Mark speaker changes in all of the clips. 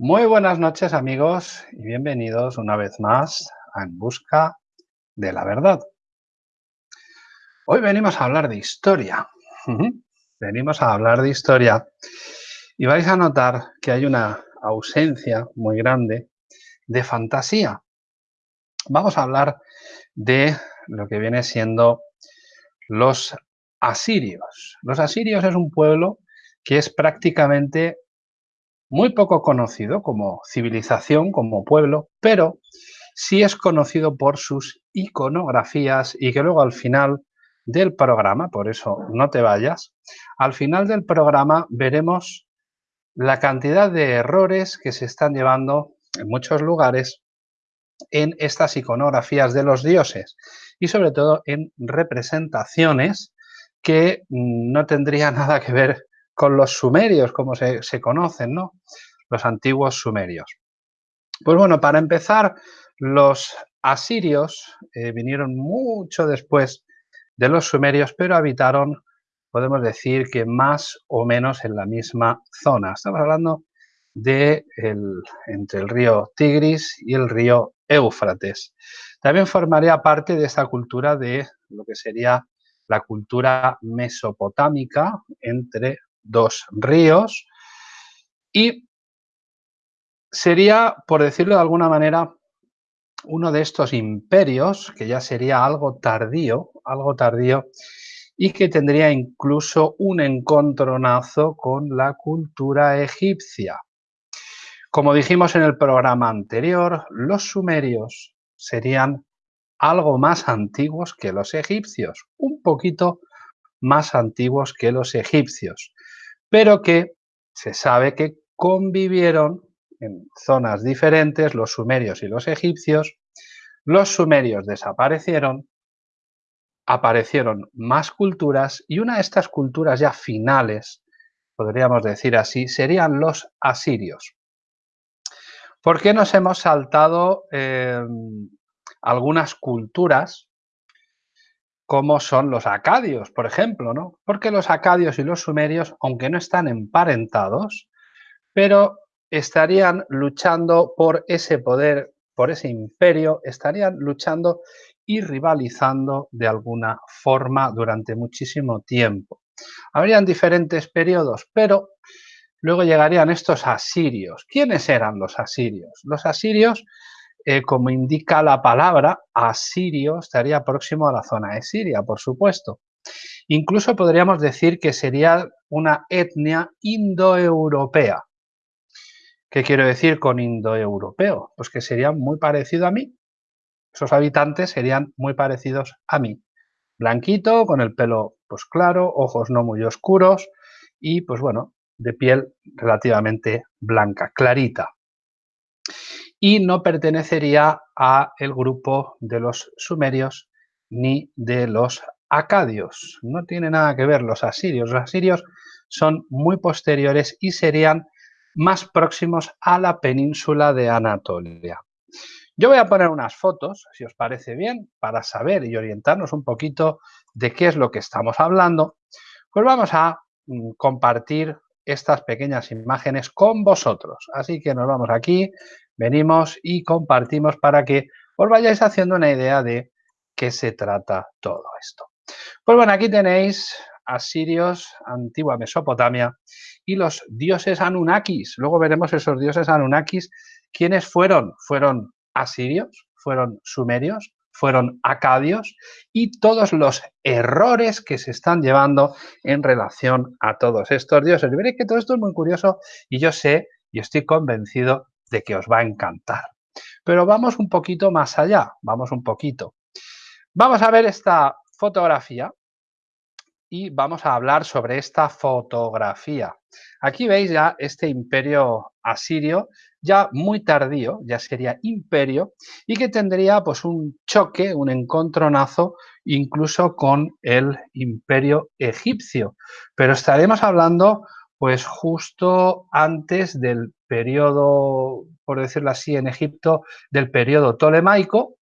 Speaker 1: Muy buenas noches amigos y bienvenidos una vez más a En Busca de la Verdad. Hoy venimos a hablar de historia. Venimos a hablar de historia y vais a notar que hay una ausencia muy grande de fantasía. Vamos a hablar de lo que viene siendo los asirios. Los asirios es un pueblo que es prácticamente muy poco conocido como civilización, como pueblo, pero sí es conocido por sus iconografías y que luego al final del programa, por eso no te vayas, al final del programa veremos la cantidad de errores que se están llevando en muchos lugares en estas iconografías de los dioses y sobre todo en representaciones que no tendría nada que ver con los sumerios, como se, conocen, ¿no? Los antiguos sumerios. Pues bueno, para empezar, los asirios eh, vinieron mucho después de los sumerios, pero habitaron, podemos decir que más o menos en la misma zona. Estamos hablando de entre el río Tigris y el río Éufrates. También formaría parte de esta cultura de lo que sería la cultura mesopotámica entre dos ríos y sería, por decirlo de alguna manera, uno de estos imperios, que ya sería algo tardío, algo tardío, y que tendría incluso un encontronazo con la cultura egipcia. Como dijimos en el programa anterior, los sumerios serían algo más antiguos que los egipcios, un poquito más antiguos que los egipcios pero que se sabe que convivieron en zonas diferentes los sumerios y los egipcios. Los sumerios desaparecieron, aparecieron más culturas y una de estas culturas ya finales, podríamos decir así, serían los asirios. ¿Por qué nos hemos saltado em, algunas culturas como son los acadios, por ejemplo, ¿no? Porque los acadios y los sumerios, aunque no están emparentados, pero estarían luchando por ese poder, por ese imperio, estarían luchando y rivalizando de alguna forma durante muchísimo tiempo. Habrían diferentes periodos, pero luego llegarían estos asirios. ¿Quiénes eran los asirios? Los asirios eh, como indica la palabra, asirio estaría próximo a la zona de Siria, por supuesto. Incluso podríamos decir que sería una etnia indoeuropea. ¿Qué quiero decir con indoeuropeo? Pues que sería muy parecido a mí. Esos habitantes serían muy parecidos a mí. Blanquito, con el pelo pues claro, ojos no muy oscuros y pues bueno, de piel relativamente blanca, clarita y no pertenecería a el grupo de los sumerios ni de los acadios. No tiene nada que ver los asirios. Los asirios son muy posteriores y serían más próximos a la península de Anatolia. Yo voy a poner unas fotos, si os parece bien, para saber y orientarnos un poquito de qué es lo que estamos hablando. Pues vamos a mm, compartir estas pequeñas imágenes con vosotros. Así que nos vamos aquí, venimos y compartimos para que os vayáis haciendo una idea de qué se trata todo esto. Pues bueno, aquí tenéis asirios, antigua Mesopotamia, y los dioses Anunnakis. Luego veremos esos dioses Anunnakis. ¿Quiénes fueron? Fueron asirios, fueron sumerios, fueron acadios y todos los errores que se están llevando en relación a todos estos dioses. Y veréis que todo esto es muy curioso y yo sé y estoy convencido de que os va a encantar. Pero vamos un poquito más allá, vamos un poquito. Vamos a ver esta fotografía y vamos a hablar sobre esta fotografía. Aquí veis ya este imperio asirio, ya muy tardío, ya sería imperio, y que tendría pues un choque, un encontronazo, incluso con el imperio egipcio. Pero estaremos hablando pues justo antes del periodo, por decirlo así, en Egipto, del periodo tolemaico,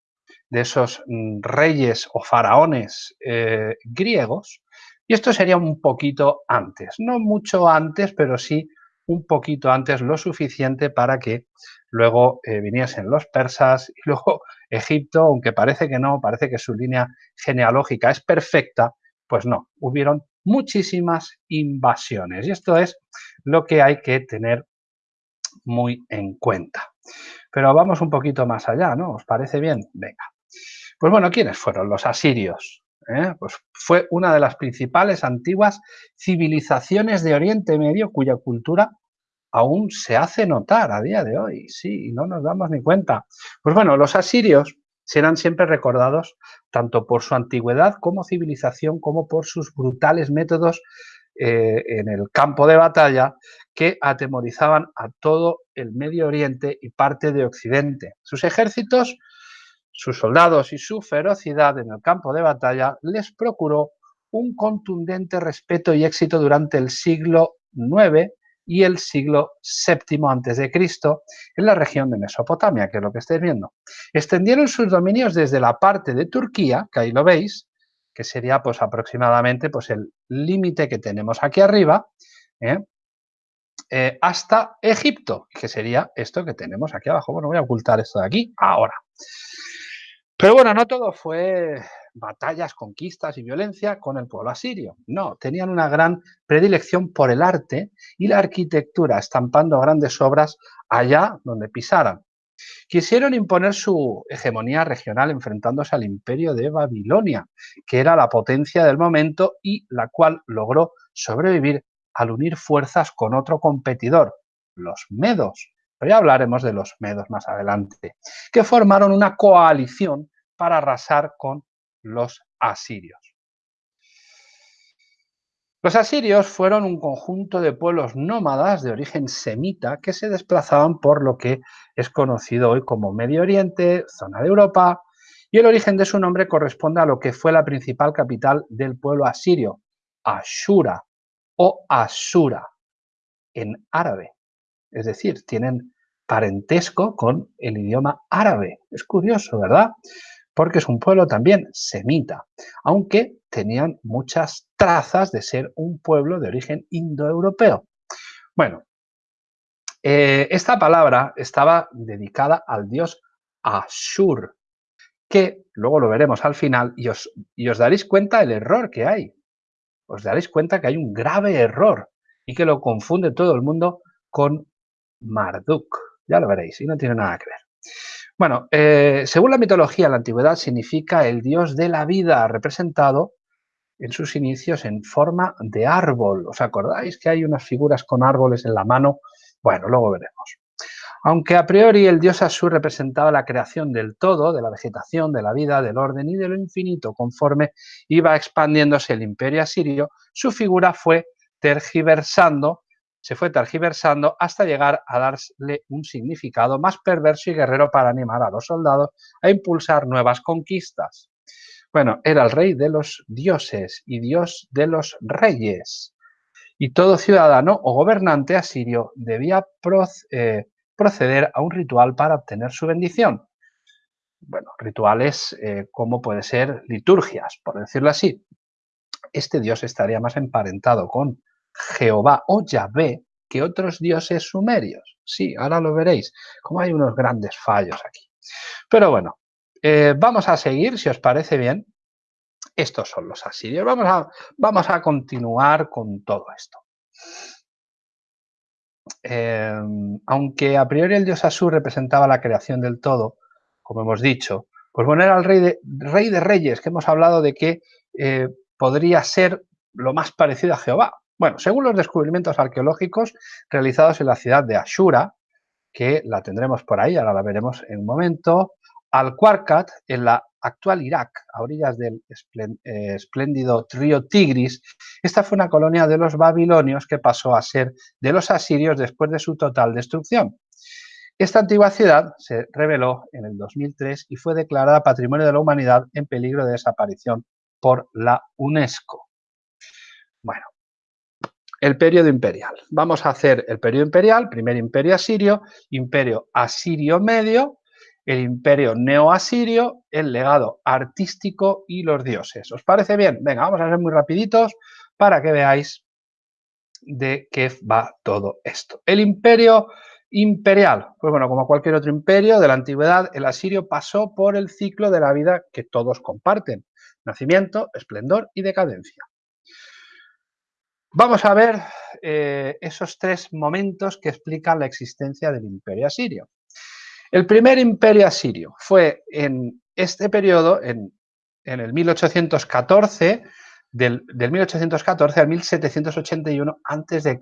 Speaker 1: de esos mm, reyes o faraones eh, griegos, y esto sería un poquito antes, no mucho antes, pero sí un poquito antes lo suficiente para que luego eh, viniesen los persas y luego Egipto, aunque parece que no, parece que su línea genealógica es perfecta, pues no, hubieron muchísimas invasiones y esto es lo que hay que tener muy en cuenta. Pero vamos un poquito más allá, ¿no? ¿Os parece bien? Venga. Pues bueno, ¿quiénes fueron los asirios? ¿Eh? Pues fue una de las principales antiguas civilizaciones de Oriente Medio cuya cultura aún se hace notar a día de hoy, sí, no nos damos ni cuenta. Pues bueno, los asirios serán siempre recordados tanto por su antigüedad como civilización, como por sus brutales métodos eh, en el campo de batalla que atemorizaban a todo el Medio Oriente y parte de Occidente. Sus ejércitos, sus soldados y su ferocidad en el campo de batalla les procuró un contundente respeto y éxito durante el siglo IX y el siglo VII a.C. en la región de Mesopotamia, que es lo que estáis viendo. Extendieron sus dominios desde la parte de Turquía, que ahí lo veis, que sería pues aproximadamente pues el límite que tenemos aquí arriba, ¿eh? Eh, hasta Egipto, que sería esto que tenemos aquí abajo. Bueno, voy a ocultar esto de aquí ahora. Pero bueno, no todo fue batallas, conquistas y violencia con el pueblo asirio. No, tenían una gran predilección por el arte y la arquitectura, estampando grandes obras allá donde pisaran. Quisieron imponer su hegemonía regional enfrentándose al imperio de Babilonia, que era la potencia del momento y la cual logró sobrevivir al unir fuerzas con otro competidor, los medos. Pero ya hablaremos de los medos más adelante, que formaron una coalición para arrasar con los asirios. Los asirios fueron un conjunto de pueblos nómadas de origen semita que se desplazaban por lo que es conocido hoy como Medio Oriente, zona de Europa, y el origen de su nombre corresponde a lo que fue la principal capital del pueblo asirio, Ashura o Asura, en árabe. Es decir, tienen parentesco con el idioma árabe. Es curioso, ¿verdad? Porque es un pueblo también semita, aunque tenían muchas trazas de ser un pueblo de origen indoeuropeo. Bueno, eh, esta palabra estaba dedicada al dios Ashur, que luego lo veremos al final y os, y os daréis cuenta del error que hay. Os daréis cuenta que hay un grave error y que lo confunde todo el mundo con Marduk. Ya lo veréis y no tiene nada que ver. Bueno, eh, según la mitología, la antigüedad significa el dios de la vida, representado en sus inicios en forma de árbol. ¿Os acordáis que hay unas figuras con árboles en la mano? Bueno, luego veremos. Aunque a priori el dios Asur representaba la creación del todo, de la vegetación, de la vida, del orden y de lo infinito, conforme iba expandiéndose el imperio asirio, su figura fue tergiversando se fue tergiversando hasta llegar a darle un significado más perverso y guerrero para animar a los soldados a impulsar nuevas conquistas. Bueno, era el rey de los dioses y dios de los reyes. Y todo ciudadano o gobernante asirio debía eh, proceder a un ritual para obtener su bendición. Bueno, rituales eh, como puede ser liturgias, por decirlo así. Este dios estaría más emparentado con Jehová o Yahvé que otros dioses sumerios. Sí, ahora lo veréis, como hay unos grandes fallos aquí. Pero bueno, eh, vamos a seguir, si os parece bien. Estos son los asirios. Vamos a, vamos a continuar con todo esto. Em, aunque a priori el dios Asur representaba la creación del todo, como hemos dicho, pues bueno, era el rey de, rey de reyes, que hemos hablado de que eh, podría ser lo más parecido a Jehová. Bueno, según los descubrimientos arqueológicos realizados en la ciudad de Ashura, que la tendremos por ahí, ahora la veremos en un momento, Al-Qarqat, en la actual Irak, a orillas del eh, espléndido río Tigris, esta fue una colonia de los babilonios que pasó a ser de los asirios después de su total destrucción. Esta antigua ciudad se reveló en el 2003 y fue declarada Patrimonio de la Humanidad en peligro de desaparición por la UNESCO. Bueno, el periodo imperial. Vamos a hacer el periodo imperial, primer imperio asirio, imperio asirio medio, el imperio neoasirio, el legado artístico y los dioses. ¿Os parece bien? Venga, vamos a ser muy rapiditos para que veáis de qué va todo esto. El imperio imperial. Pues bueno, como cualquier otro imperio de la antigüedad, el asirio pasó por el ciclo de la vida que todos comparten. Nacimiento, esplendor y decadencia. Vamos a ver eh, esos tres momentos que explican la existencia del imperio asirio. El primer imperio asirio fue en este periodo, en, el 1814, del, del 1814 al 1781 a.C.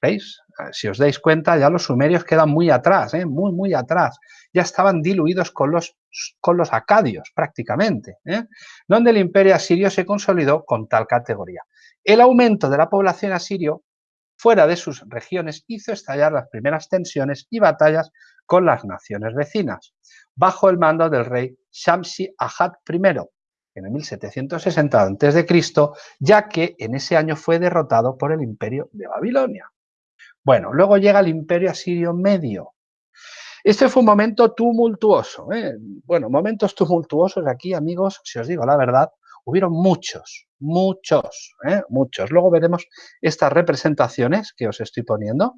Speaker 1: ¿Veis? Si os dais cuenta, ya los sumerios quedan muy atrás, ¿eh? muy, muy atrás. Ya estaban diluidos con los, con los acadios, prácticamente, ¿eh? donde el imperio asirio se consolidó con tal categoría. El aumento de la población asirio fuera de sus regiones hizo estallar las primeras tensiones y batallas con las naciones vecinas, bajo el mando del rey Shamsi Ahad I, en el 1760 a.C., ya que en ese año fue derrotado por el imperio de Babilonia. Bueno, luego llega el imperio asirio medio. Este fue un momento tumultuoso. ¿eh? Bueno, momentos tumultuosos aquí, amigos, si os digo la verdad, hubieron muchos, muchos, ¿eh? muchos. Luego veremos estas representaciones que os estoy poniendo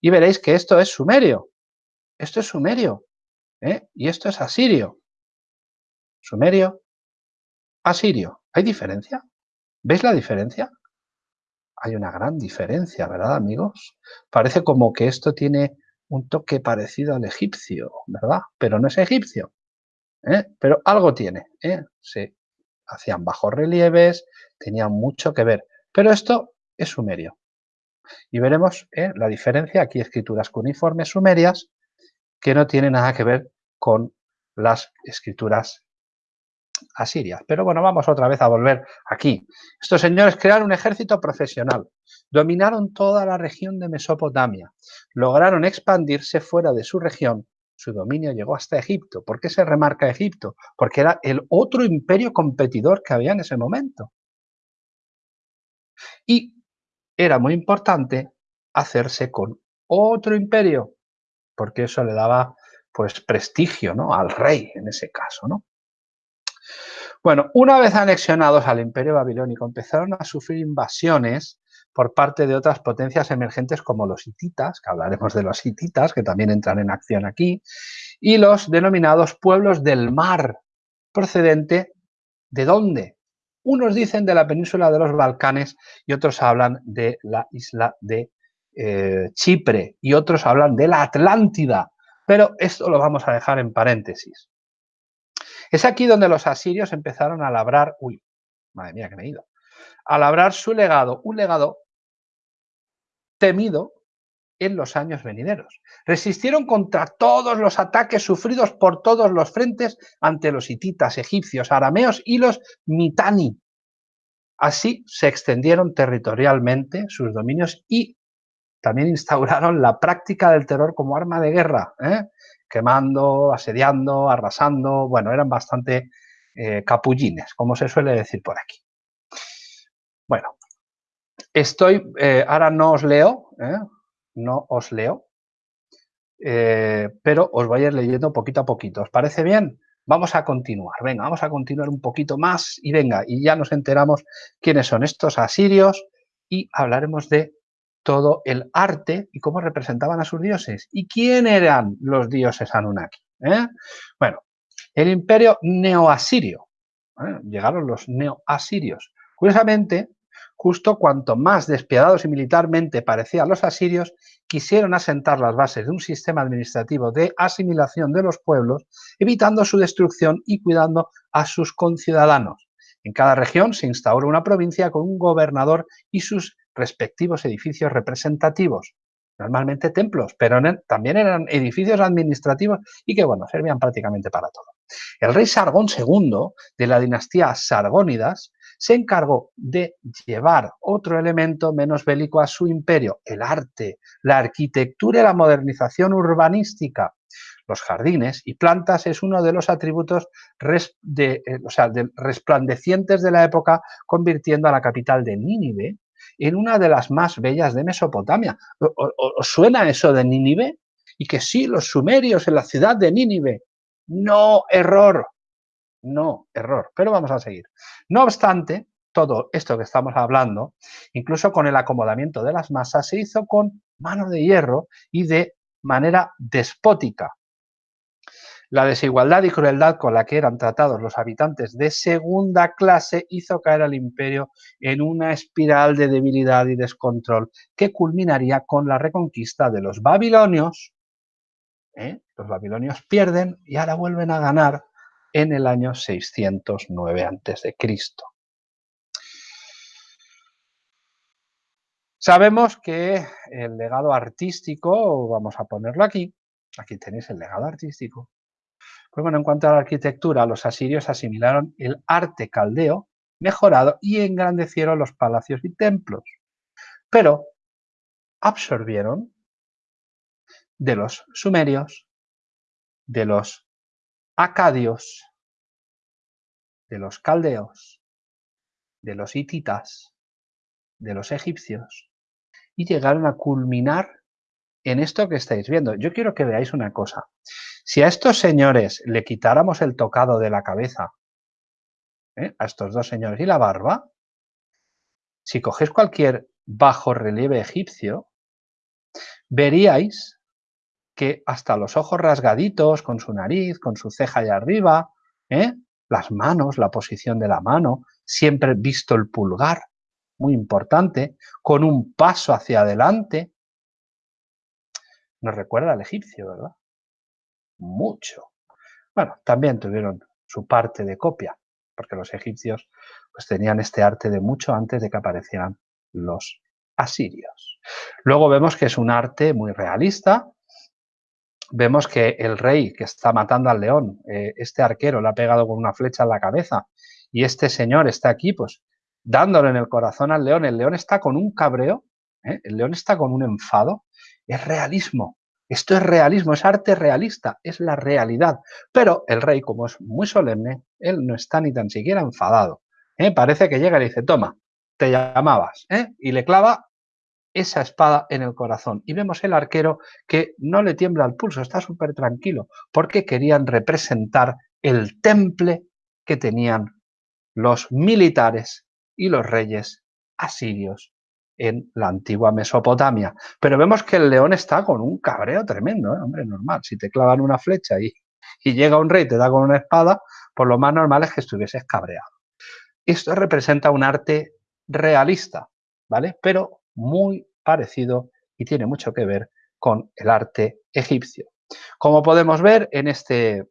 Speaker 1: y veréis que esto es sumerio. Esto es sumerio. ¿eh? Y esto es asirio. Sumerio, asirio. ¿Hay diferencia? ¿Veis la diferencia? hay una gran diferencia, ¿verdad, amigos? Parece como que esto tiene un toque parecido al egipcio, ¿verdad? Pero no es egipcio, ¿eh? pero algo tiene. ¿eh? Se hacían bajos relieves, tenían mucho que ver, pero esto es sumerio. Y veremos ¿eh? la diferencia, aquí escrituras cuneiformes sumerias, que no tienen nada que ver con las escrituras Asiria. Pero bueno, vamos otra vez a volver aquí. Estos señores crearon un ejército profesional, dominaron toda la región de Mesopotamia, lograron expandirse fuera de su región, su dominio llegó hasta Egipto. ¿Por qué se remarca Egipto? Porque era el otro imperio competidor que había en ese momento. Y era muy importante hacerse con otro imperio, porque eso le daba pues prestigio ¿no? al rey en ese caso. ¿no? Bueno, una vez anexionados al imperio babilónico, empezaron a sufrir invasiones por parte de otras potencias emergentes como los hititas, que hablaremos de los hititas, que también entran en acción aquí, y los denominados pueblos del mar, procedente ¿de dónde? Unos dicen de la península de los Balcanes y otros hablan de la isla de eh, Chipre y otros hablan de la Atlántida, pero esto lo vamos a dejar en paréntesis. Es aquí donde los asirios empezaron a labrar, uy, madre mía que me he ido, a labrar su legado, un legado temido en los años venideros. Resistieron contra todos los ataques sufridos por todos los frentes ante los hititas, egipcios, arameos y los mitani. Así se extendieron territorialmente sus dominios y también instauraron la práctica del terror como arma de guerra. ¿eh? quemando, asediando, arrasando, bueno, eran bastante eh, capullines, como se suele decir por aquí. Bueno, estoy, eh, ahora no os leo, ¿eh? no os leo, pero os voy a ir leyendo poquito a poquito. ¿Os parece bien? Vamos a continuar, venga, vamos a continuar un poquito más y venga, y ya nos enteramos quiénes son estos asirios y hablaremos de todo el arte y cómo representaban a sus dioses. ¿Y quién eran los dioses Anunnaki? Eh? Bueno, el imperio neoasirio. ¿eh? Llegaron los neoasirios. Curiosamente, justo cuanto más despiadados y militarmente parecían los asirios, quisieron asentar las bases de un sistema administrativo de asimilación de los pueblos, evitando su destrucción y cuidando a sus conciudadanos. En cada región se instauró una provincia con un gobernador y sus respectivos edificios representativos, normalmente templos, pero también eran edificios administrativos y que, bueno, servían prácticamente para todo. El rey Sargón II, de la dinastía Sargónidas, se encargó de llevar otro elemento menos bélico a su imperio, el arte, la arquitectura y la modernización urbanística. Los jardines y plantas es uno de los atributos eh, resplandecientes de la época, convirtiendo a la capital de Nínive en una de las más bellas de Mesopotamia. ¿Os suena eso de Nínive? Y que sí, los sumerios en la ciudad de Nínive. No, error. No, error. Pero vamos a seguir. No obstante, todo esto que estamos hablando, incluso con el acomodamiento de las masas, se hizo con mano de hierro y de manera despótica. La desigualdad y crueldad con la que eran tratados los habitantes de segunda clase hizo caer al imperio en una espiral de debilidad y descontrol que culminaría con la reconquista de los babilonios. ¿eh? Los babilonios pierden y ahora vuelven a ganar en el año 609 a.C. Sabemos que el legado artístico, vamos a ponerlo aquí, aquí tenéis el legado artístico. Pues bueno, en cuanto a la arquitectura, los asirios asimilaron el arte caldeo mejorado y engrandecieron los palacios y templos, pero absorbieron de los sumerios, de los acadios, de los caldeos, de los hititas, de los egipcios, y llegaron a culminar en esto que estáis viendo. Yo quiero que veáis una cosa. Si a estos señores le quitáramos el tocado de la cabeza, ¿eh? a estos dos señores y la barba, si cogéis cualquier bajo relieve egipcio, veríais que hasta los ojos rasgaditos, con su nariz, con su ceja allá arriba, ¿eh? las manos, la posición de la mano, siempre visto el pulgar, muy importante, con un paso hacia adelante. Nos recuerda al egipcio, ¿verdad? Mucho. Bueno, también tuvieron su parte de copia, porque los egipcios pues, tenían este arte de mucho antes de que aparecieran los asirios. Luego vemos que es un arte muy realista. Vemos que el rey que está matando al león, eh, este arquero le ha pegado con una flecha en la cabeza y este señor está aquí, pues dándole en el corazón al león. El león está con un cabreo, ¿eh? el león está con un enfado. Es realismo. Esto es realismo, es arte realista, es la realidad. Pero el rey, como es muy solemne, él no está ni tan siquiera enfadado. ¿eh? Parece que llega y le dice, toma, te llamabas. Y le clava esa espada en el corazón. Y vemos el arquero que no le tiembla el pulso, está súper tranquilo, porque querían representar el temple que tenían los militares y los reyes asirios en la antigua Mesopotamia. Pero vemos que el león está con un cabreo tremendo, ¿eh? hombre, normal. Si te clavan una flecha y, y llega un rey y te da con una espada, pues lo más normal es que estuvieses cabreado. Esto representa un arte realista, ¿vale? Pero muy parecido y tiene mucho que ver con el arte egipcio. Como podemos ver en este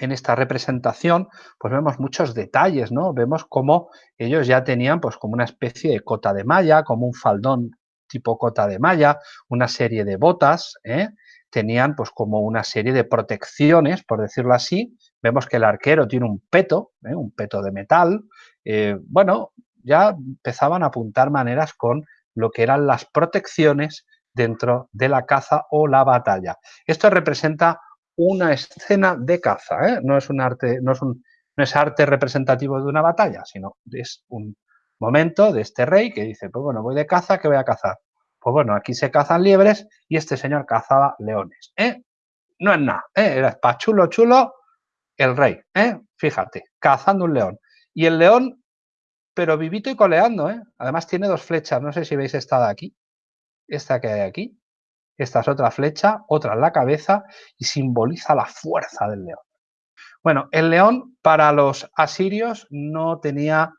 Speaker 1: en esta representación, pues vemos muchos detalles, ¿no? Vemos cómo ellos ya tenían pues como una especie de cota de malla, como un faldón tipo cota de malla, una serie de botas, ¿eh? tenían pues como una serie de protecciones, por decirlo así. Vemos que el arquero tiene un peto, ¿eh? un peto de metal. Eh, bueno, ya empezaban a apuntar maneras con lo que eran las protecciones dentro de la caza o la batalla. Esto representa una escena de caza, ¿eh? no, es un arte, no, es un, no es arte representativo de una batalla, sino es un momento de este rey que dice, pues bueno, voy de caza, ¿qué voy a cazar? Pues bueno, aquí se cazan liebres y este señor cazaba leones. ¿eh? No es nada, ¿eh? era para chulo, chulo el rey, ¿eh? fíjate, cazando un león. Y el león, pero vivito y coleando, ¿eh? además tiene dos flechas, no sé si veis esta de aquí, esta que hay aquí, esta es otra flecha, otra en la cabeza y simboliza la fuerza del león. Bueno, el león para los asirios no tenía,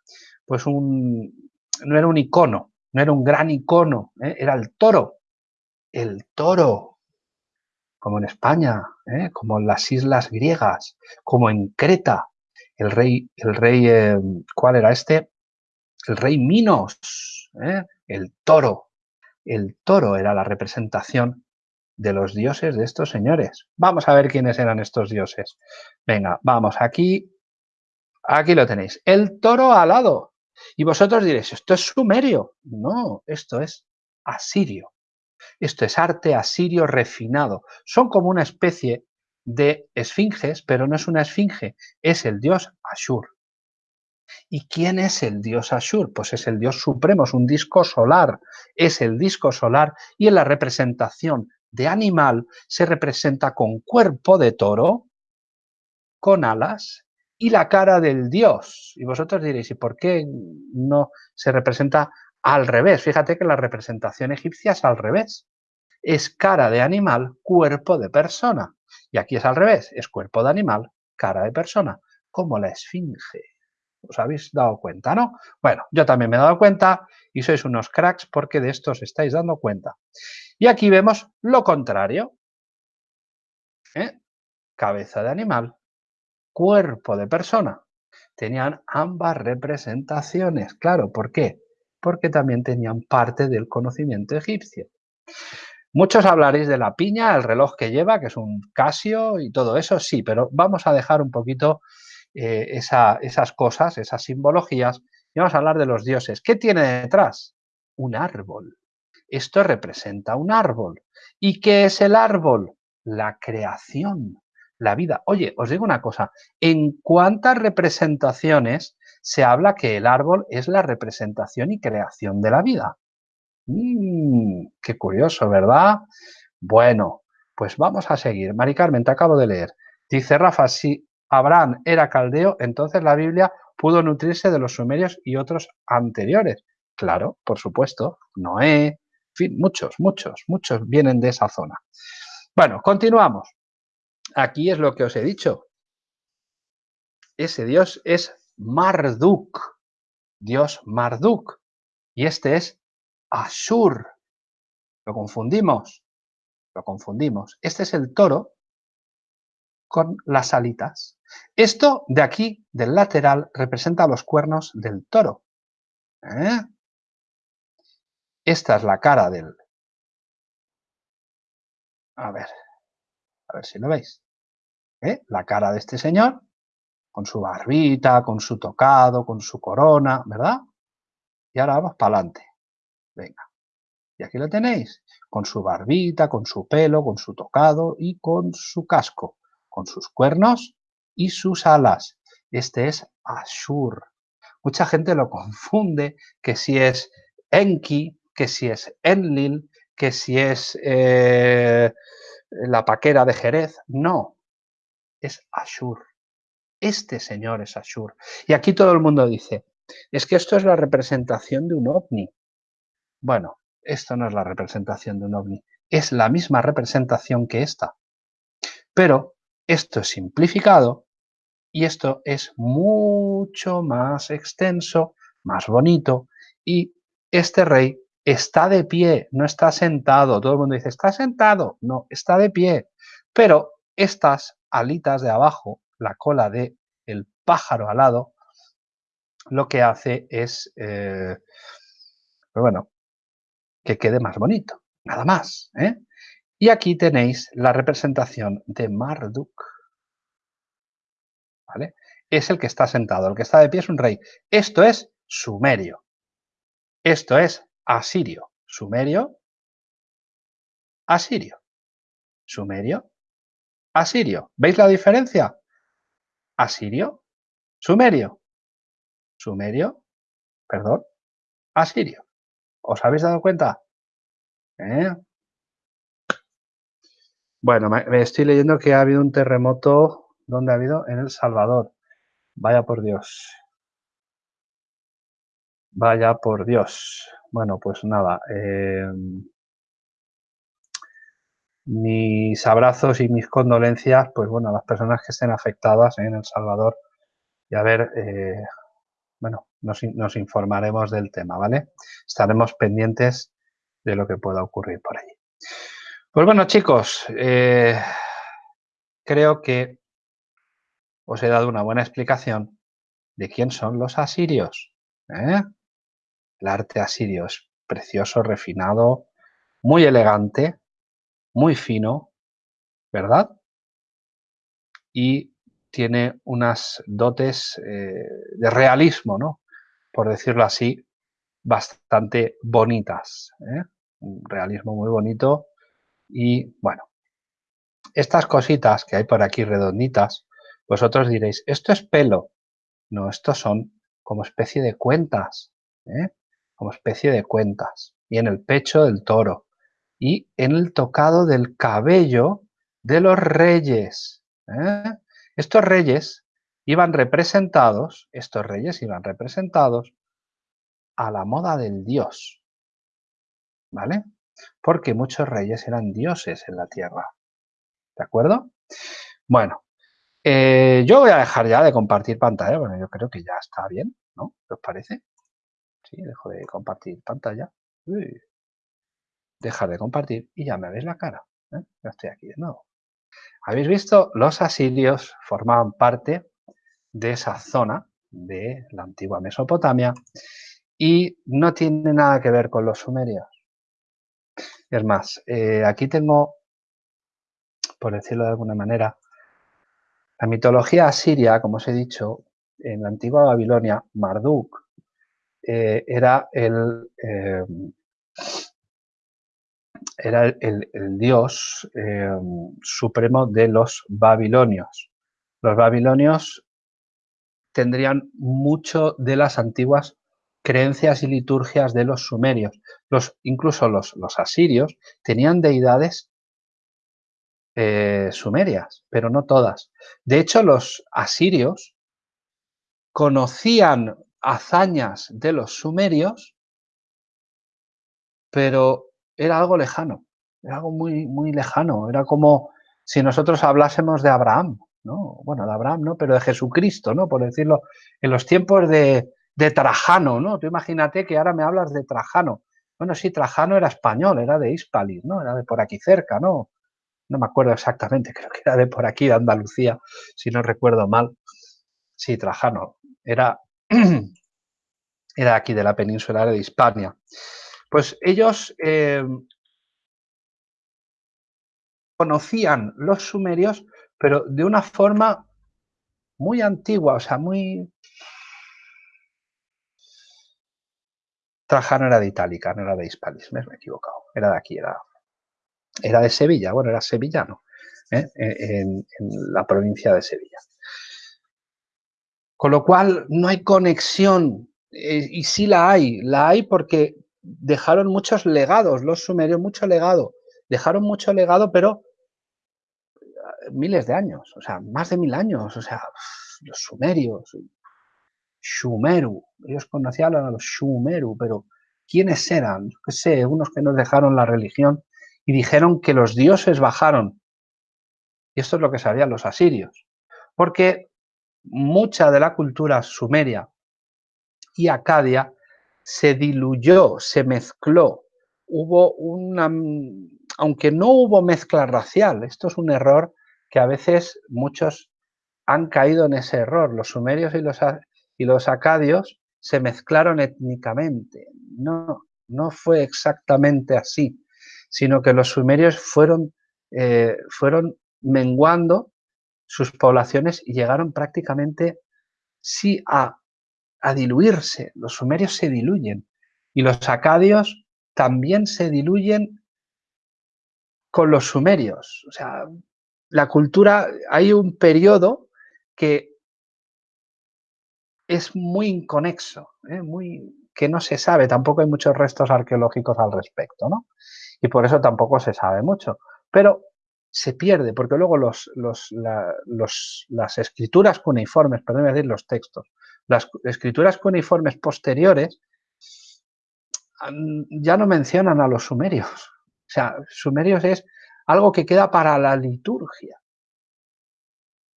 Speaker 1: pues un, no era un icono, no era un gran icono, ¿eh? era el toro. El toro, como en España, ¿eh? como en las islas griegas, como en Creta. El rey, el rey, ¿cuál era este? El rey Minos, el toro, el toro era la representación de los dioses de estos señores. Vamos a ver quiénes eran estos dioses. Venga, vamos aquí. Aquí lo tenéis. El toro alado. Y vosotros diréis, esto es sumerio. No, esto es asirio. Esto es arte asirio refinado. Son como una especie de esfinges, pero no es una esfinge, es el dios Ashur. ¿Y quién es el dios Ashur? Pues es el dios supremo, es un disco solar, es el disco solar y en la representación de animal se representa con cuerpo de toro, con alas y la cara del dios. Y vosotros diréis, ¿y por qué no se representa al revés? Fíjate que la representación egipcia es al revés. Es cara de animal, cuerpo de persona. Y aquí es al revés, es cuerpo de animal, cara de persona, como la esfinge. ¿Os habéis dado cuenta, no? Bueno, yo también me he dado cuenta y sois unos cracks porque de esto os estáis dando cuenta. Y aquí vemos lo contrario. ¿Eh? Cabeza de animal, cuerpo de persona. Tenían ambas representaciones. Claro, ¿por qué? Porque también tenían parte del conocimiento egipcio. Muchos hablaréis de la piña, el reloj que lleva, que es un Casio y todo eso, sí, pero vamos a dejar un poquito eh, esas cosas, esas simbologías, y vamos a hablar de los dioses. ¿Qué tiene detrás? Un árbol. Esto representa un árbol. ¿Y qué es el árbol? La creación la vida. Oye, os digo una cosa, ¿en cuántas representaciones se habla que el árbol es la representación y creación de la vida? Mm, qué curioso, ¿verdad? Bueno, pues vamos a seguir. Mari Carmen, te acabo de leer. Dice Rafa, si Abraham era caldeo, entonces la Biblia pudo nutrirse de los sumerios y otros anteriores. Claro, por supuesto, Noé, en fin, muchos, muchos, muchos vienen de esa zona. Bueno, continuamos aquí es lo que os he dicho. Ese dios es Marduk, dios Marduk. Y este es Ashur. Lo confundimos, lo confundimos. Este es el toro con las alitas. Esto de aquí, del lateral, representa los cuernos del toro. ¿Eh? Esta es la cara del... A ver, a ver si lo veis. ¿eh? la cara de este señor, con su barbita, con su tocado, con su corona, ¿verdad? Y ahora vamos para adelante. Venga. Y aquí lo tenéis, con su barbita, con su pelo, con su tocado y con su casco, con sus cuernos y sus alas. Este es Ashur. Mucha gente lo confunde que si es Enki, que si es Enlil, que si es eh, la paquera de Jerez. No, es Ashur. Este señor es Ashur. Y aquí todo el mundo dice, es que esto es la representación de un ovni. Bueno, esto no es la representación de un ovni, es la misma representación que esta. Pero esto es simplificado y esto es mucho más extenso, más bonito y este rey está de pie, no está sentado. Todo el mundo dice, está sentado. No, está de pie. Pero estas alitas de abajo, la cola de el pájaro alado, lo que hace es, eh, pues bueno, que quede más bonito, nada más. ¿eh? Y aquí tenéis la representación de Marduk. ¿Vale? Es el que está sentado, el que está de pie es un rey. Esto es sumerio. Esto es asirio. Sumerio, asirio. Sumerio, asirio. ¿Veis la diferencia? Asirio, sumerio, sumerio, perdón, asirio. ¿Os habéis dado cuenta? ¿Eh? Bueno, me estoy leyendo que ha habido un terremoto. ¿Dónde ha habido? En El Salvador. Vaya por Dios. Vaya por Dios. Bueno, pues nada. Eh, mis abrazos y mis condolencias, pues bueno, a las personas que estén afectadas en El Salvador y a ver, eh, bueno, nos, informaremos del tema, ¿vale? Estaremos pendientes de lo que pueda ocurrir por allí. Pues bueno, chicos, eh, creo que os he dado una buena explicación de quién son los asirios. ¿eh? El arte asirio es precioso, refinado, muy elegante, muy fino, ¿verdad? Y tiene unas dotes eh, de realismo, ¿no? Por decirlo así, bastante bonitas. ¿eh? Un realismo muy bonito y, bueno, estas cositas que hay por aquí redonditas, vosotros diréis, ¿esto es pelo? No, estos son como especie de cuentas, ¿eh? como especie de cuentas. Y en el pecho del toro, y en el tocado del cabello de los reyes. ¿eh? Estos reyes iban representados, estos reyes iban representados a la moda del dios, ¿vale? Porque muchos reyes eran dioses en la tierra, ¿de acuerdo? Bueno, eh, yo voy a dejar ya de compartir pantalla, bueno, yo creo que ya está bien, ¿no? ¿Qué os parece? Sí, dejo de compartir pantalla. Dejar de compartir y ya me veis la cara. ¿eh? Ya estoy aquí de nuevo. Habéis visto, los asirios formaban parte de esa zona de la antigua Mesopotamia y no tiene nada que ver con los sumerios. Es más, eh, aquí tengo, por decirlo de alguna manera, la mitología asiria, como os he dicho, en la antigua Babilonia, Marduk eh, era el era el, dios supremo de los babilonios. Los babilonios tendrían mucho de las antiguas creencias y liturgias de los sumerios. Los, incluso los, asirios tenían deidades eh, sumerias, pero no todas. De hecho, los asirios conocían hazañas de los sumerios, pero era algo lejano, era algo muy, muy lejano. Era como si nosotros hablásemos de Abraham, ¿no? Bueno, de Abraham, ¿no? Pero de Jesucristo, ¿no? Por decirlo, en los tiempos de, de Trajano, ¿no? Tú imagínate que ahora me hablas de Trajano. Bueno, sí, Trajano era español, era de Hispalis, ¿no? Era de por aquí cerca, ¿no? No me acuerdo exactamente, creo que era de por aquí, de Andalucía, si no recuerdo mal. Sí, Trajano. Era, era aquí de la península de Hispania. Pues ellos eh, conocían los sumerios, pero de una forma muy antigua, o sea, muy, Trajano era de Itálica, no era de Hispalis, me he equivocado. Era de aquí, era, era de Sevilla, bueno, era sevillano, ¿eh? en, la provincia de Sevilla. Con lo cual, no hay conexión, eh, y sí la hay, la hay porque dejaron muchos legados, los sumerios, mucho legado, dejaron mucho legado, pero eh, miles de años, o sea, más de mil años, o sea, los sumerios, Shumeru. Ellos conocían a los Shumeru, pero ¿quiénes eran? Yo qué sé, unos que nos dejaron la religión y dijeron que los dioses bajaron. Y esto es lo que sabían los asirios. Porque mucha de la cultura sumeria y acadia se diluyó, se mezcló. Hubo una... Aunque no hubo mezcla racial, esto es un error que a veces muchos han caído en ese error. Los sumerios y los, y los acadios se mezclaron étnicamente. No, no fue exactamente así, sino que los sumerios fueron, eh, fueron menguando sus poblaciones y llegaron prácticamente sí a, a diluirse. Los sumerios se diluyen y los acadios también se diluyen con los sumerios. O sea, la cultura, hay un periodo que es muy inconexo, ¿eh? muy, que no se sabe, tampoco hay muchos restos arqueológicos al respecto, ¿no? Y por eso tampoco se sabe mucho. Pero se pierde, porque luego los, los, las escrituras cuneiformes, perdón decir los textos, las escrituras cuneiformes posteriores ya no mencionan a los sumerios. O sea, sumerios es algo que queda para la liturgia.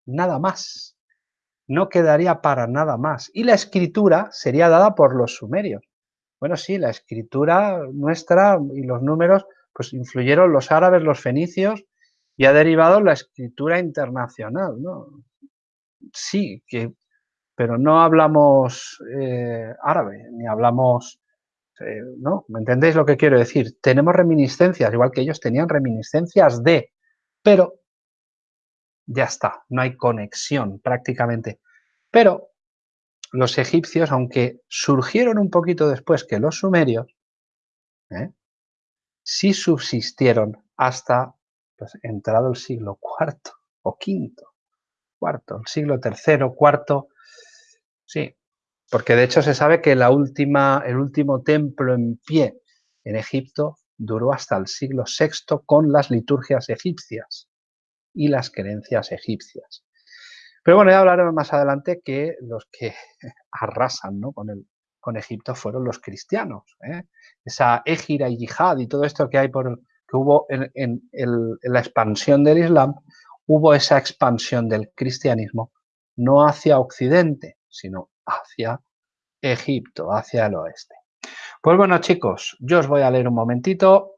Speaker 1: Nada más no quedaría para nada más. Y la escritura sería dada por los sumerios. Bueno, sí, la escritura nuestra y los números, pues influyeron los árabes, los fenicios, y ha derivado la escritura internacional, ¿no? Sí, que, pero no hablamos eh, árabe, ni hablamos, eh, ¿no? ¿Me entendéis lo que quiero decir? Tenemos reminiscencias, igual que ellos tenían reminiscencias de, pero ya está, no hay conexión prácticamente. Pero los egipcios, aunque surgieron un poquito después que los sumerios, ¿eh? sí subsistieron hasta pues, entrado el siglo IV o V, cuarto, el siglo III, cuarto, sí, porque de hecho se sabe que la última, el último templo en pie en Egipto duró hasta el siglo VI con las liturgias egipcias y las creencias egipcias. Pero bueno, ya hablaremos más adelante que los que arrasan ¿no? con, el, con Egipto fueron los cristianos. ¿eh? Esa égira y yihad y todo esto que hay por que hubo en, en la expansión del Islam, hubo esa expansión del cristianismo no hacia Occidente, sino hacia Egipto, hacia el oeste. Pues bueno, chicos, yo os voy a leer un momentito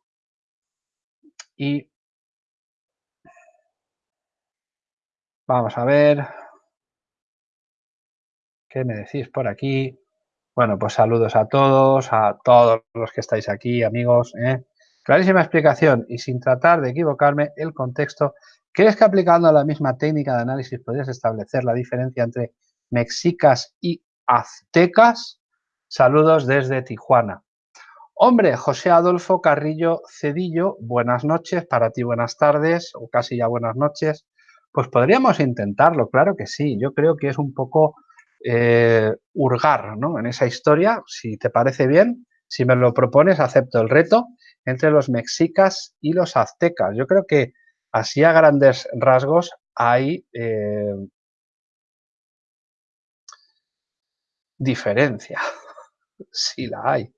Speaker 1: y vamos a ver qué me decís por aquí. Bueno, pues saludos a todos, a todos los que estáis aquí, amigos. ¿eh? Clarísima explicación y sin tratar de equivocarme, el contexto. ¿Crees que aplicando la misma técnica de análisis podrías establecer la diferencia entre mexicas y aztecas? Saludos desde Tijuana. Hombre, José Adolfo Carrillo Cedillo, buenas noches, para ti buenas tardes, o casi ya buenas noches. Pues podríamos intentarlo, claro que sí. Yo creo que es un poco eh, hurgar ¿no? en esa historia. Si te parece bien, si me lo propones, acepto el reto entre los mexicas y los aztecas. Yo creo que así a grandes rasgos hay eh, diferencia. sí la hay.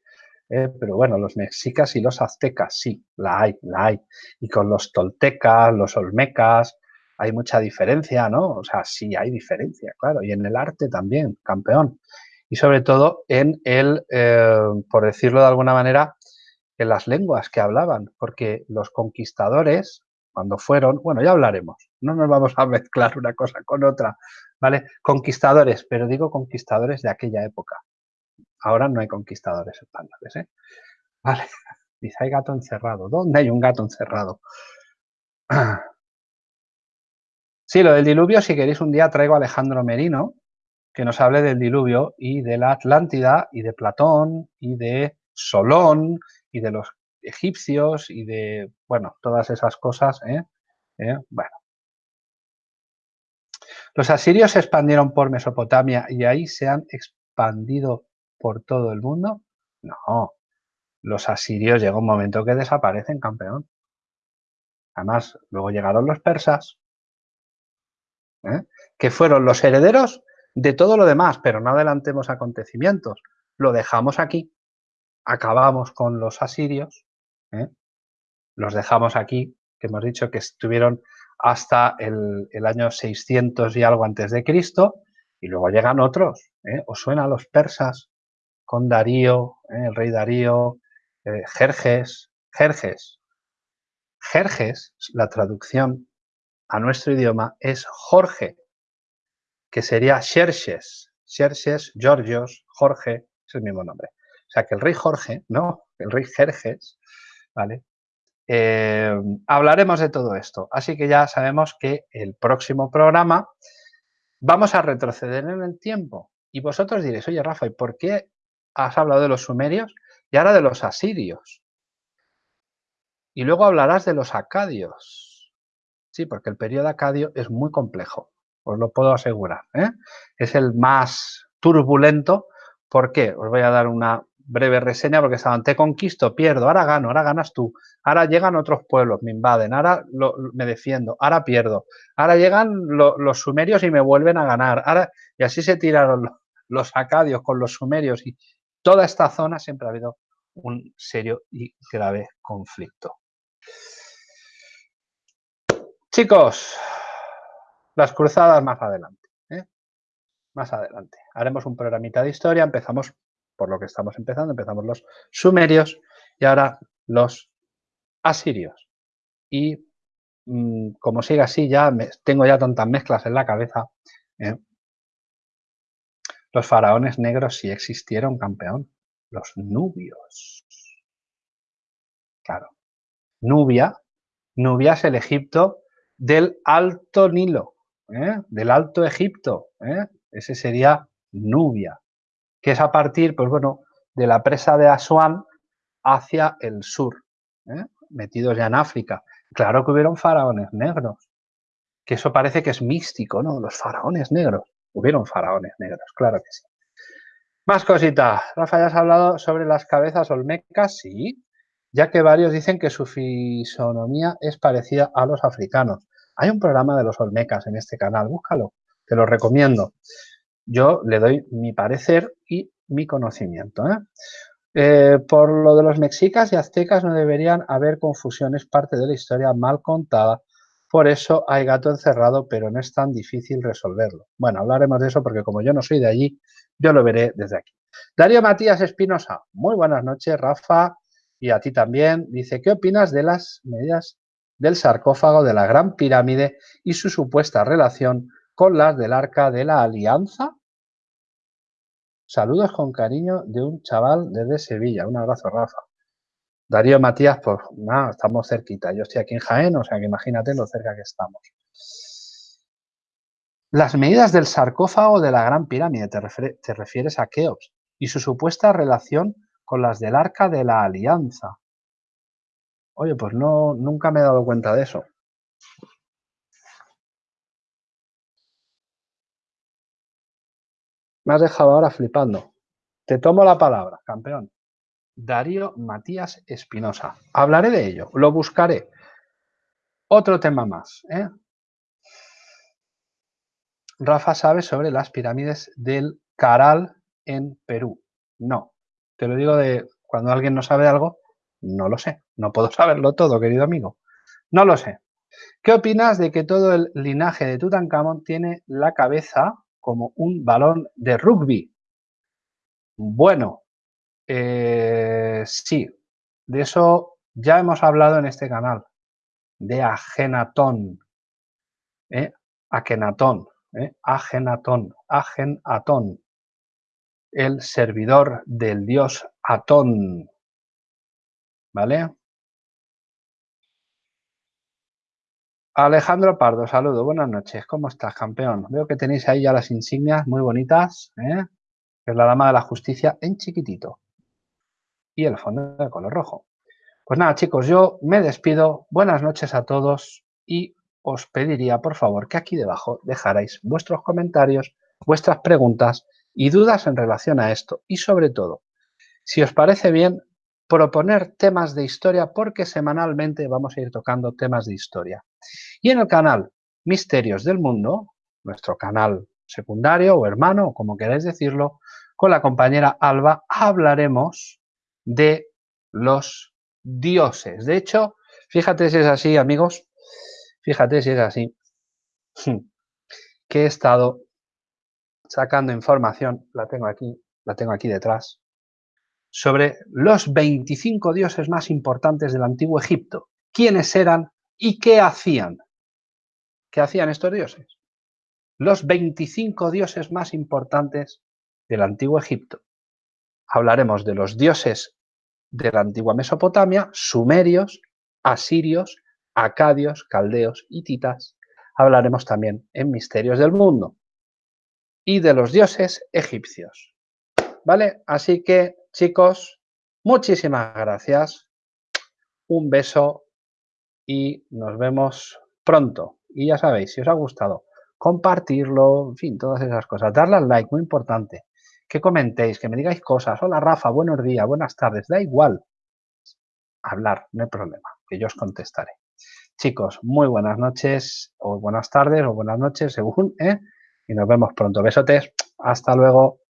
Speaker 1: Eh, pero bueno, los mexicas y los aztecas, sí, la hay, la hay. Y con los toltecas, los olmecas, hay mucha diferencia, ¿no? O sea, sí hay diferencia, claro. Y en el arte también, campeón. Y sobre todo en el, eh, por decirlo de alguna manera, en las lenguas que hablaban, porque los conquistadores, cuando fueron, bueno, ya hablaremos, no nos vamos a mezclar una cosa con otra, ¿vale? Conquistadores, pero digo conquistadores de aquella época, Ahora no hay conquistadores españoles, ¿eh? Vale, dice, hay gato encerrado. ¿Dónde hay un gato encerrado? Sí, lo del diluvio, si queréis un día traigo a Alejandro Merino, que nos hable del diluvio y de la Atlántida y de Platón y de Solón y de los egipcios y de, bueno, todas esas cosas, ¿eh? ¿Eh? Bueno. Los asirios se expandieron por Mesopotamia y ahí se han expandido por todo el mundo? No, los asirios llega un momento que desaparecen, campeón. Además, luego llegaron los persas, ¿eh? que fueron los herederos de todo lo demás, pero no adelantemos acontecimientos. Lo dejamos aquí, acabamos con los asirios, ¿eh? los dejamos aquí, que hemos dicho que estuvieron hasta el, año 600 y algo antes de Cristo, y luego llegan otros. ¿eh? ¿Os suena a los persas? con Darío, el rey Darío, Jerjes, Jerjes. Jerjes, la traducción a nuestro idioma es Jorge, que sería Xerxes, Xerxes, Georgios, Jorge, es el mismo nombre. O sea que el rey Jorge, no, el rey Jerjes, ¿vale? Eh, hablaremos de todo esto. Así que ya sabemos que el próximo programa vamos a retroceder en el tiempo. Y vosotros diréis, oye Rafa, ¿y por qué has hablado de los sumerios y ahora de los asirios. Y luego hablarás de los acadios. Sí, porque el periodo acadio es muy complejo, os lo puedo asegurar. ¿eh? Es el más turbulento. ¿Por qué? Os voy a dar una breve reseña porque estaban, te conquisto, pierdo, ahora gano, ahora ganas tú, ahora llegan otros pueblos, me invaden, ahora me defiendo, ahora pierdo, ahora llegan los sumerios y me vuelven a ganar, ahora, y así se tiraron los acadios con los sumerios y, toda esta zona siempre ha habido un serio y grave conflicto. Chicos, las cruzadas más adelante. ¿eh? Más adelante. Haremos un programita de historia. Empezamos por lo que estamos empezando. Empezamos los sumerios y ahora los asirios. Y mm, como sigue así, ya tengo ya tantas mezclas en la cabeza. ¿eh? Los faraones negros sí existieron, campeón. Los nubios. Claro. Nubia. Nubia es el Egipto del Alto Nilo, ¿eh? del Alto Egipto. ¿eh? Ese sería Nubia, que es a partir, pues bueno, de la presa de Asuán hacia el sur, ¿eh? metidos ya en África. Claro que hubieron faraones negros, que eso parece que es místico, ¿no? Los faraones negros. Hubieron faraones negros, claro que sí. Más cositas. Rafa, ¿ya has hablado sobre las cabezas olmecas? Sí, ya que varios dicen que su fisonomía es parecida a los africanos. Hay un programa de los olmecas en este canal, búscalo. te lo recomiendo. Yo le doy mi parecer y mi conocimiento. ¿eh? Eh, por lo de los mexicas y aztecas no deberían haber confusiones, parte de la historia mal contada. Por eso hay gato encerrado, pero no es tan difícil resolverlo. Bueno, hablaremos de eso porque como yo no soy de allí, yo lo veré desde aquí. Darío Matías Espinosa, muy buenas noches, Rafa, y a ti también. Dice, ¿qué opinas de las medidas del sarcófago de la Gran Pirámide y su supuesta relación con las del Arca de la Alianza? Saludos con cariño de un chaval desde Sevilla. Un abrazo, Rafa. Darío Matías, pues nada, estamos cerquita. Yo estoy aquí en Jaén, o sea que imagínate lo cerca que estamos. Las medidas del sarcófago de la Gran Pirámide, te, refieres a Keops, y su supuesta relación con las del Arca de la Alianza. Oye, pues no, nunca me he dado cuenta de eso. Me has dejado ahora flipando. Te tomo la palabra, campeón. Darío Matías Espinosa. Hablaré de ello, lo buscaré. Otro tema más. ¿eh? Rafa sabe sobre las pirámides del Caral en Perú. No, te lo digo de cuando alguien no sabe algo, no lo sé. No puedo saberlo todo, querido amigo. No lo sé. ¿Qué opinas de que todo el linaje de Tutankamón tiene la cabeza como un balón de rugby? Bueno, eh, sí, de eso ya hemos hablado en este canal, de Agenatón, ¿eh? Akenatón, ¿eh? Agenatón, Agenatón, el servidor del dios Atón, ¿vale? Alejandro Pardo, saludo, buenas noches, ¿cómo estás, campeón? Veo que tenéis ahí ya las insignias muy bonitas, ¿eh? es la dama de la justicia en chiquitito y el fondo de color rojo. Pues nada, chicos, yo me despido, buenas noches a todos y os pediría, por favor, que aquí debajo dejarais vuestros comentarios, vuestras preguntas y dudas en relación a esto y sobre todo, si os parece bien, proponer temas de historia porque semanalmente vamos a ir tocando temas de historia. Y en el canal Misterios del Mundo, nuestro canal secundario o hermano, como queráis decirlo, con la compañera Alba hablaremos de los dioses. De hecho, fíjate si es así, amigos, fíjate si es así, que he estado sacando información, la tengo aquí, la tengo aquí detrás, sobre los 25 dioses más importantes del antiguo Egipto. ¿Quiénes eran y qué hacían? ¿Qué hacían estos dioses? Los 25 dioses más importantes del antiguo Egipto. Hablaremos de los dioses de la antigua Mesopotamia, sumerios, asirios, acadios, caldeos, hititas. Hablaremos también en Misterios del Mundo y de los dioses egipcios. ¿Vale? Así que, chicos, muchísimas gracias. Un beso y nos vemos pronto. Y ya sabéis, si os ha gustado, compartirlo, en fin, todas esas cosas. Darle al like, muy importante que comentéis, que me digáis cosas. Hola Rafa, buenos días, buenas tardes, da igual. Hablar, no hay problema, que yo os contestaré. Chicos, muy buenas noches, o buenas tardes, o buenas noches, según, ¿eh? Y nos vemos pronto. Besotes, hasta luego.